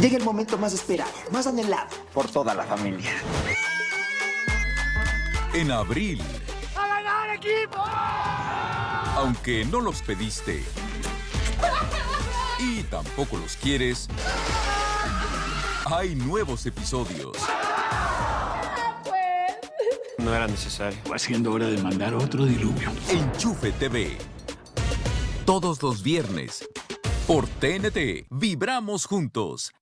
Llega el momento más esperado, más anhelado por toda la familia. En abril, ¡A ganar, equipo! aunque no los pediste y tampoco los quieres, hay nuevos episodios. No era necesario. Va siendo hora de mandar otro diluvio. Enchufe TV. Todos los viernes. Por TNT. Vibramos juntos.